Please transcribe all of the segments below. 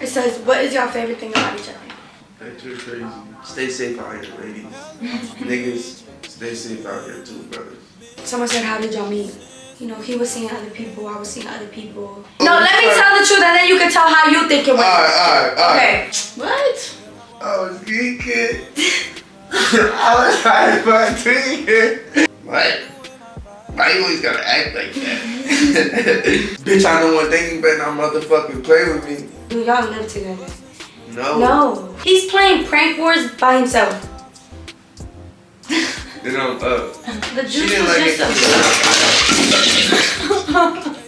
It says, what is your favorite thing about each other? That you're crazy. Stay safe out here, ladies. Niggas, stay safe out here too, brothers. Someone said, how did y'all meet? You know, he was seeing other people, I was seeing other people. No, let me tell the truth and then you can tell how you think it went. Alright, alright, alright. Okay. What? I was geeking. I was high five tweaking. What? Why you always gotta act like that? Bitch, I know one thing, you better not motherfucking play with me. Do y'all live together? No. No. He's playing prank wars by himself. Then I'm up. The She juice didn't was like just it. a...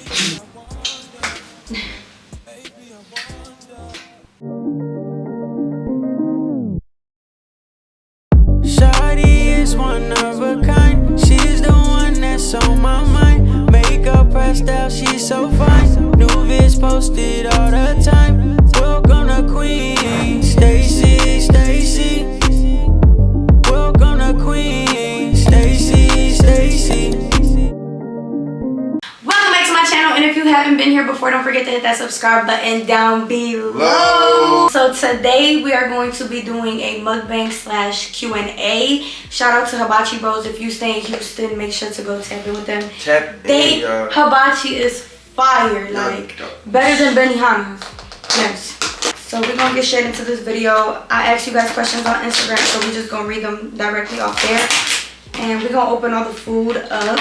Is one of a kind. She's the one that's on my mind. Makeup pressed out, she's so fine. New vids posted all the time. Welcome to Queen, Stacy, Stacy. Welcome to Queen, Stacy, Stacy. Welcome back to my channel and if you haven't been here before don't forget to hit that subscribe button down below. Low. So today we are going to be doing a mukbang slash Q&A. Shout out to Hibachi Bros. If you stay in Houston make sure to go tap in with them. Tap They in, y'all. Hibachi is fire Yeah, like yeah. better than Benihana's. Yes. So we're gonna get straight into this video. I asked you guys questions on Instagram so we're just gonna read them directly off there. And we're gonna open all the food up.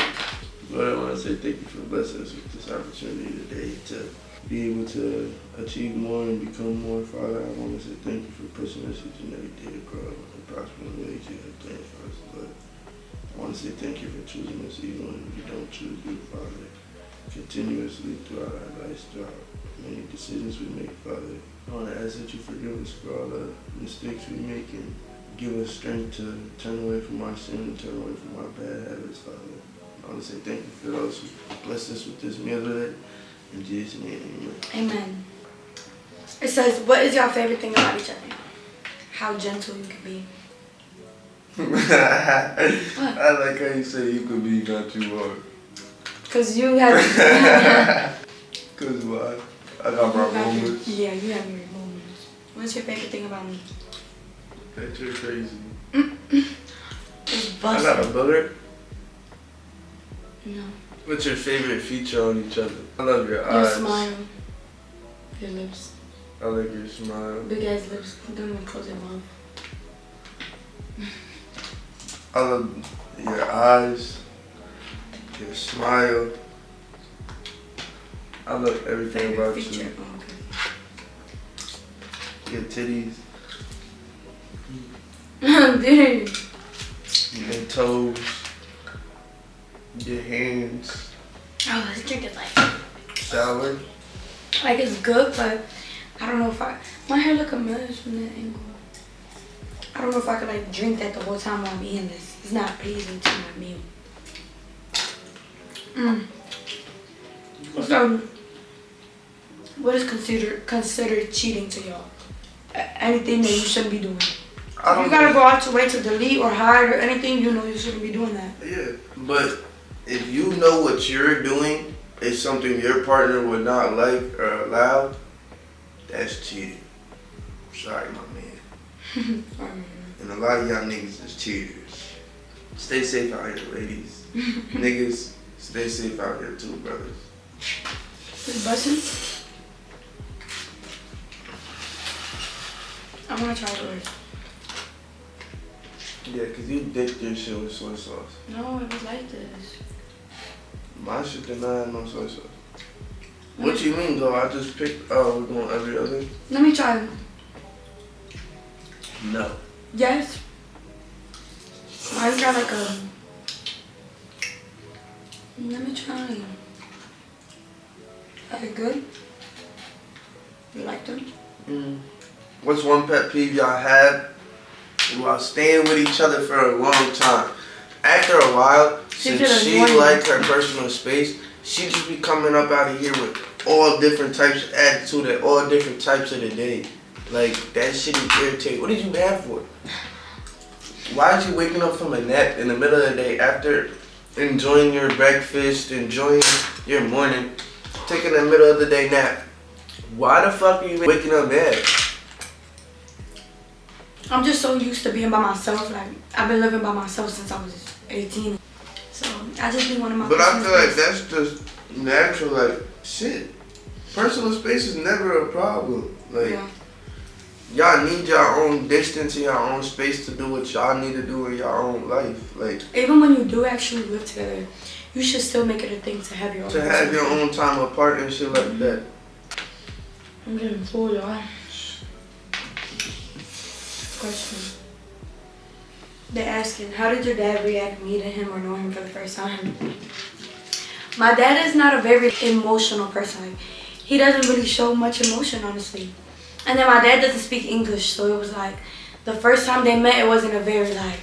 Lord, I want to say thank you for blessing us with this opportunity today to be able to achieve more and become more. Father, I want to say thank you for pushing us each and every day to grow and prosper in the ways you have planned for us, Lord. I want to say thank you for choosing us even when we don't choose you, Father. Continuously throughout our lives, throughout many decisions we make, Father. I want to ask that you forgive us for all the mistakes we make and give us strength to turn away from our sin and turn away from our bad habits, Father. I want to say thank you for those who blessed us with this meal today. In Jesus' name, amen. Amen. It says, what is your favorite thing about each other? How gentle you can be. I like how you say you could be not too hard. Cause you have Cause why? I got my your- moments. Yeah, you have your moments. What's your favorite thing about me? That you're crazy. It's I got a butter? No. What's your favorite feature on each other? I love your Your eyes. smile. Your lips. I like your smile. Big ass lips. Don't even close your mouth. I love your eyes. Your smile. I love everything Favorite about feature. you. Oh, Your titties. Dude. your toes, your hands. Oh, this drink is like, Sour. like it's good, but I don't know if I, my hair look a mess from that angle. I don't know if I could like drink that the whole time while I'm eating this. It's not pleasing to my meal. Mm. So, what is considered considered cheating to y'all? Anything that you shouldn't be doing. I you gotta go out your way to delete or hide or anything, you know you shouldn't be doing that. Yeah, but if you know what you're doing is something your partner would not like or allow, that's cheating. Sorry, my man. Um, And a lot of y'all niggas is cheaters. Stay safe out here, ladies. niggas, stay safe out here too, brothers. This bussin'? I wanna try yours. Yeah, cause you dipped your shit with soy sauce. No, it was like this. My shit did not have no soy sauce. What you mean though? I just picked, uh, oh, we're going every other? Let me try. No. Yes. Mine's got like a. Let me try. Are they good? You like them? Mm. What's one pet peeve y'all have while staying with each other for a long time? After a while, She since she annoying. liked her personal space, she just be coming up out of here with all different types of attitude at all different types of the day. Like that shit is irritating. What did you have for? Why is you waking up from a nap in the middle of the day after enjoying your breakfast, enjoying your morning, taking a middle of the day nap? Why the fuck are you waking up mad? I'm just so used to being by myself. Like I've been living by myself since I was 18. So I just be one of my. But I feel like that's just natural. Like shit, personal space is never a problem. Like Yeah. Y'all need your own distance and your own space to do what y'all need to do in your own life. Like Even when you do actually live together, you should still make it a thing to have your own. to have your own time apart and shit like that. I'm getting full, y'all. Question. They're asking, how did your dad react meeting him or knowing him for the first time? My dad is not a very emotional person. Like, he doesn't really show much emotion, honestly. And then my dad doesn't speak English, so it was like the first time they met, it wasn't a very like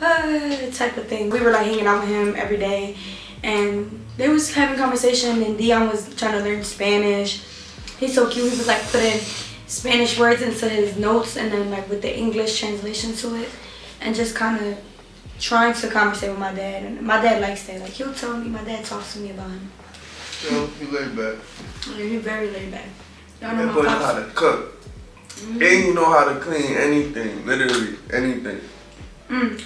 ah, type of thing. We were like hanging out with him every day, and they was having conversation. And Dion was trying to learn Spanish. He's so cute. He was like putting Spanish words into his notes, and then like with the English translation to it, and just kind of trying to conversate with my dad. And my dad likes that. Like he'll tell me, my dad talks to me about him. So, you laid back. And he's very laid back. Y'all know And my boy know how to cook. Mm-hmm. And you know how to clean anything, literally anything. Mm.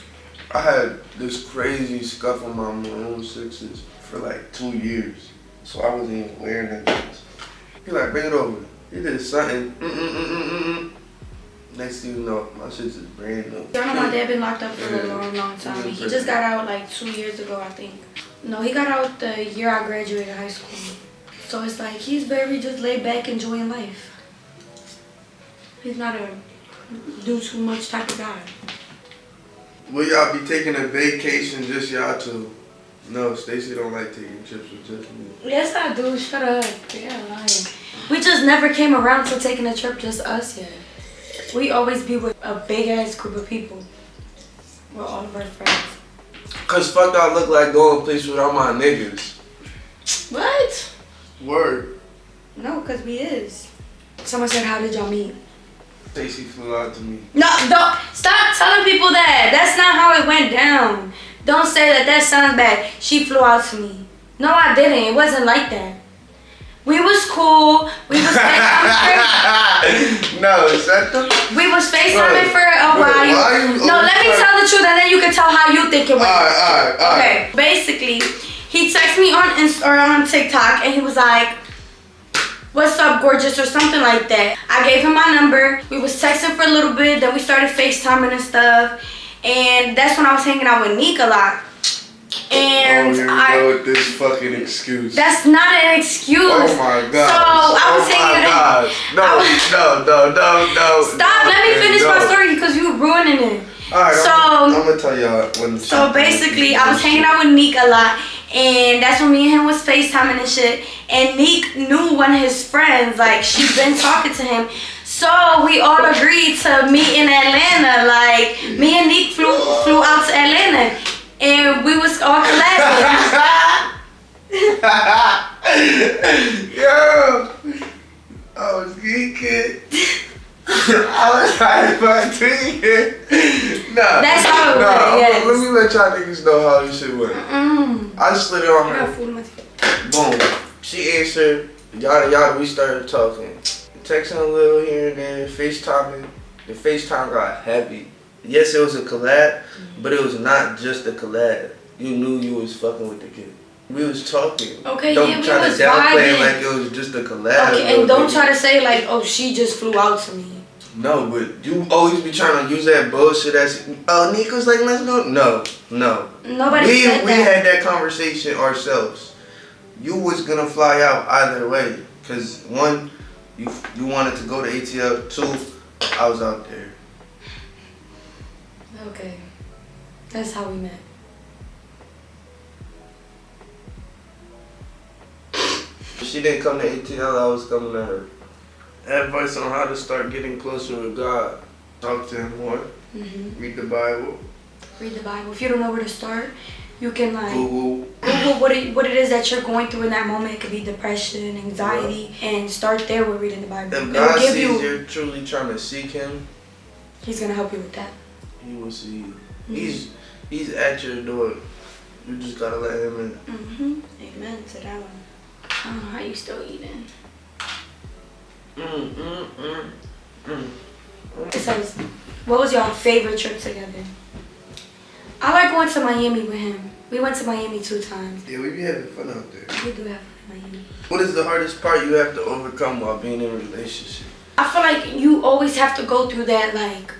I had this crazy scuff on my maroon sixes for like two years. So I wasn't even wearing them. things. He like, bring it over. He did something. Mm-mm-mm-mm-mm. Next thing you know, my shit's just brand new. Y'all know my dad been locked up for a long, long time. He just got out like two years ago, I think. No, he got out the year I graduated high school. So it's like he's very just laid back, enjoying life. He's not a do too much type of guy. Will y'all be taking a vacation just y'all two? No, Stacy don't like taking trips with just me. Yes, I do. Shut up. Yeah, lying. We just never came around to taking a trip just us yet. We always be with a big ass group of people. With all of our friends. Cause fuck I look like going place without my niggas. Word. No, because we is. Someone said, how did y'all meet? Stacy flew out to me. No, don't stop telling people that. That's not how it went down. Don't say that. That sounds bad. She flew out to me. No, I didn't. It wasn't like that. We was cool. We was no, shut the we was FaceTiming for a while. no, let me tell the truth, and then you can tell how you think it went. Alright, alright, alright. Okay, basically, he texted me on Inst- or on TikTok, and he was like, "What's up, gorgeous?" or something like that. I gave him my number. We was texting for a little bit, then we started FaceTiming and stuff, and that's when I was hanging out with Nick a lot. And oh, here I. go with this fucking excuse. That's not an excuse. oh my god. So I was oh hanging my out. God. No, was- no, no, no, no. Stop! Let me finish no. my story because you're ruining it. Alright, So- I'm, I'm gonna tell y'all when. So basically, I was hanging out with Neek a lot, and that's when me and him was FaceTiming and shit. And Neek knew one of his friends, like she'd been talking to him. So we all agreed to meet in Atlanta. Like me and Neek flew flew out to Atlanta, and we was all collabing. Yo, I was geeking. I was high five tweaking. Nah. That's how it nah, went, yes. Let me let y'all niggas know how this shit went. Mm. I slid it on her. food in my teeth. Boom. She answered. Yada yada. We started talking. Texting a little here and there. FaceTiming. The FaceTime got heavy. Yes, it was a collab, but it was not just a collab. You knew you was fucking with the kid. We was talking. Okay, don't yeah, we try was to downplay it vibing. like it was just a collab. Okay, and don't try to say like, oh, she just flew out to me. No, but you always be trying to use that bullshit as oh Nico's like let's go. No, no. Nobody we we that. had that conversation ourselves. You was gonna fly out either way, cause one, you you wanted to go to ATL. Two, I was out there. Okay, that's how we met. She didn't come to ATL, I was coming to her. Advice on how to start getting closer with God. Talk to Him more. hmm Read the Bible. Read the Bible. If you don't know where to start, you can like Google. Google what it what it is that you're going through in that moment. It could be depression, anxiety, and start there with reading the Bible. If God give sees you. you're truly trying to seek Him, He's gonna help you with that. He will see you. Mm-hmm. He's he's at your door. You just gotta let him in. hmm Amen to that one. Oh, how you still eating? Mm, mm, mm, mm. What was your favorite trip together? I like going to Miami with him. We went to Miami two times. Yeah, we be having fun out there. We do have fun in Miami. What is the hardest part you have to overcome while being in a relationship? I feel like you always have to go through that, like,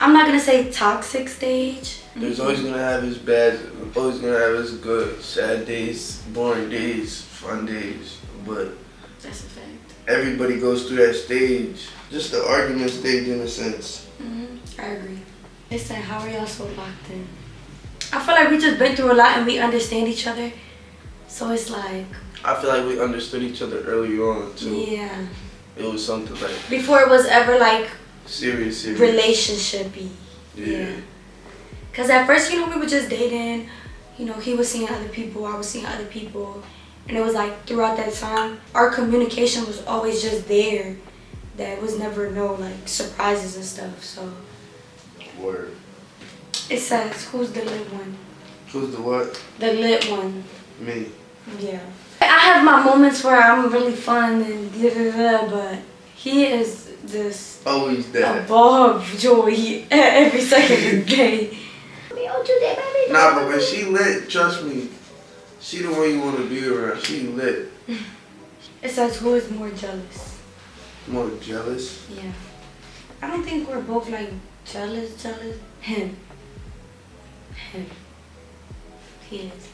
I'm not gonna say toxic stage. There's always gonna have his bad, always gonna have his good, sad days, boring days, fun days. But That's a fact. Everybody goes through that stage, just the argument stage in a sense. hmm I agree. They said, how are y'all so locked in? I feel like we just been through a lot and we understand each other. So it's like, I feel like we understood each other early on too. yeah. It was something like Before it was ever like serious, serious. relationshipy. Yeah. Cause at first, you know, we were just dating. You know, he was seeing other people, I was seeing other people, and it was like throughout that time, our communication was always just there. That was never no like surprises and stuff. So Word. it says, "Who's the lit one?" Who's the what? The lit one. Me. Yeah. I have my moments where I'm really fun and da da da, but he is this oh, Always a that. ball of joy every second of the day. Nah, but when she lit, trust me, she the one you want to be around. She lit. It says, "Who is more jealous?" More jealous. Yeah. I don't think we're both like jealous, jealous. Him. Him. He is.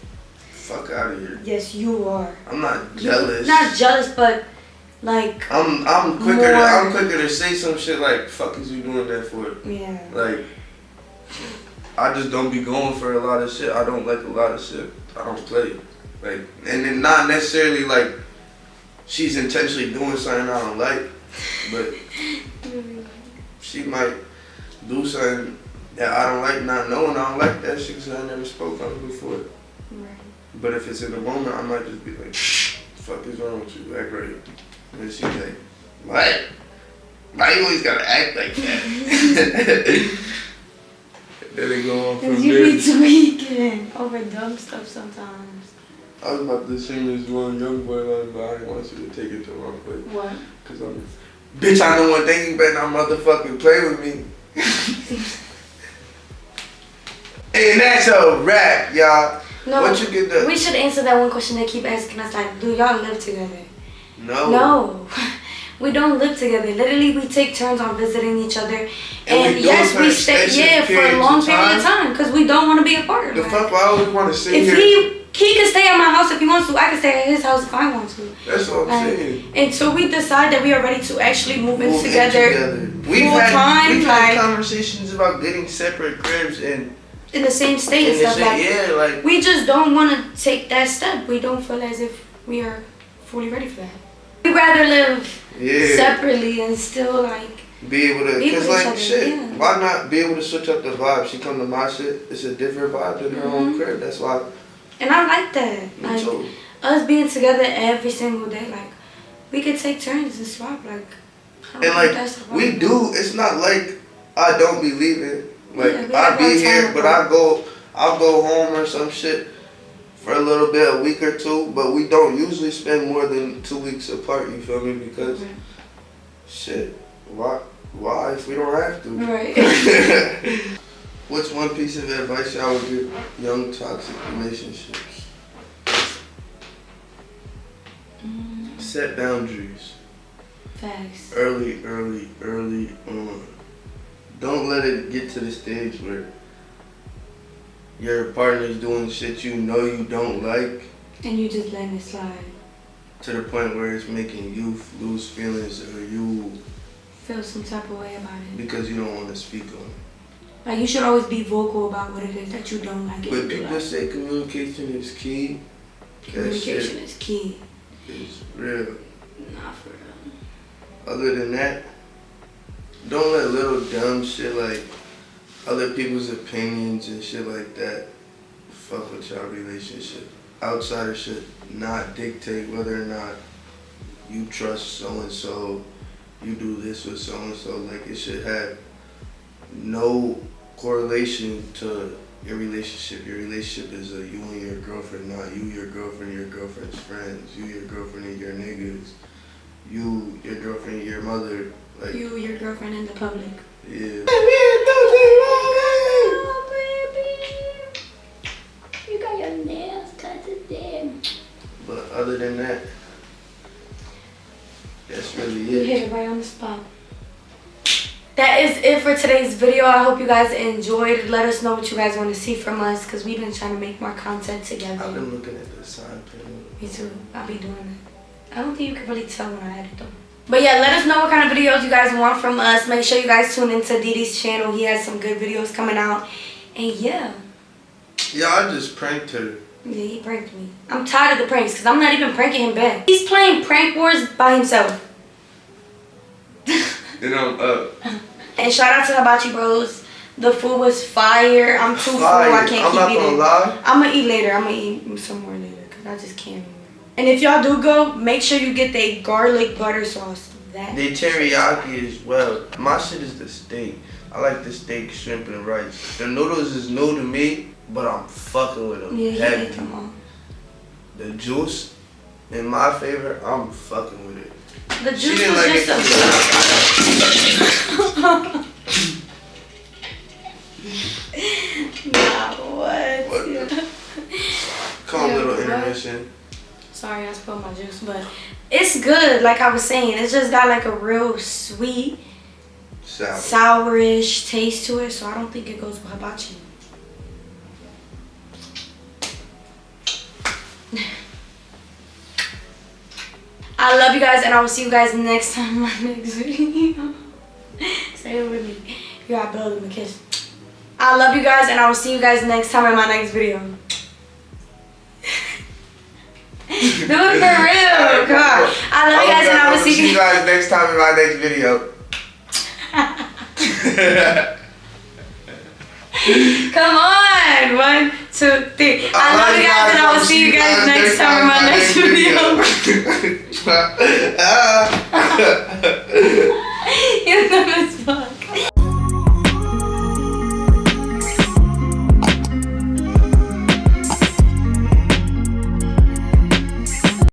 Fuck out of here. Yes, you are. I'm not jealous. Not jealous, but like, I'm I'm quicker to, I'm quicker to say some shit like fuck is you doing that for? yeah. Like I just don't be going for a lot of shit. I don't like a lot of shit. I don't play. Like and then not necessarily like she's intentionally doing something I don't like, but she might do something that I don't like not knowing I don't like that shit because I never spoke on it before. Right. But if it's in the moment, I might just be like, fuck is wrong with you? Act right. And then she's like, what? Why you always gotta act like that? then they go on from you there. be tweaking over oh, dumb stuff sometimes. I was about to sing this one young boy line, but I didn't want you to take it the wrong way. What? Cause I'm, bitch, I know one thing, you better not motherfucking play with me. and that's a wrap, y'all. No. What you get the- We should answer that one question they keep asking us. Like, do y'all live together? No. No. We don't live together. Literally, we take turns on visiting each other. And And, we yes, we stay, yeah, for a long period of time because we don't want to be apart. The fuck, I always want to sit If here. he he can stay at my house if he wants to, I can stay at his house if I want to. That's what I'm Like, saying. until we decide that we are ready to actually move in Move in together, We've full had time, we've had like- conversations about getting separate cribs and, in the same state and and stuff like. yeah, like We just don't want to take that step. We don't feel as if we are fully ready for that. We'd rather live yeah, separately and still like be able to, cause like other, shit, yeah. why not be able to switch up the vibe? She come to my shit, it's a different vibe than her own Mhm. crib. That's why And I like that. Like too. us being together every single day, like we could take turns and swap. Like, And like we do, it's not like I don't be leaving. Like Yeah, I be here, but. I go, I'll go home or some shit for a little bit, a week or two. But we don't usually spend more than two weeks apart. You feel me? Because Right. shit, why, why if we don't have to? Right. What's one piece of advice y'all would give young toxic relationships? Mm, Set boundaries Facts. early, early, early on. Don't let it get to the stage where your partner's doing shit you know you don't like And you just letting it slide. to the point where it's making you lose feelings or you Feel some type of way about it. because you don't want to speak on it. Like you should always be vocal about what it is that you don't like. But people like. say communication is key. Communication is key. It's real. Not for real. Other than that, don't let little dumb shit like other people's opinions and shit like that fuck with your relationship. Outsider should not dictate whether or not you trust so and so, you do this with so and so. Like it should have no correlation to your relationship. Your relationship is a you and your girlfriend, not you, your girlfriend, your girlfriend's friends, you, your girlfriend, and your niggas. you, your girlfriend, your mother, like You, your girlfriend and the public. yeah. Than that, that's really You it. hit it right on the spot. That is it for today's video. I hope you guys enjoyed. Let us know what you guys want to see from us because we've been trying to make more content together. I've been looking at the panel. Me too. I'll be doing it. I don't think you can really tell when I edit them. But yeah, let us know what kind of videos you guys want from us. Make sure you guys tune into Didi's channel. He has some good videos coming out. And yeah, Yeah, I just pranked her. Yeah, he pranked me. I'm tired of the pranks because I'm not even pranking him back. He's playing prank wars by himself. Then I'm up. And shout out to Hibachi Bros. The food was fire. I'm too full. I can't I'm not keep gonna eating. lie. I'm gonna eat later. I'm gonna eat some more later because I just can't. And if y'all do go, make sure you get the garlic butter sauce. That They teriyaki as well. My shit is the steak. I like the steak, shrimp, and rice. The noodles is new to me, but I'm fucking with them yeah, he heavy. ate them all. The juice, in my favor, I'm fucking with it. The She juice didn't was like it. just a. nah, what? What? Yeah. Calm Yeah, little intermission. Sorry, I spilled my juice, but it's good. Like I was saying, it's just got like a real sweet, Sour. sourish taste to it. So I don't think it goes with hibachi. I love you guys, and I will see you guys next time in my next video. Say it with me. You got Bill in the kiss. I love you guys, and I will see you guys next time in my next video. Do it for real. Come on. I love you guys, and I will see you you. guys next time in my next video. Come on. One, two, three. I, love you guys, and I will see you guys next time in my next video. video. You know this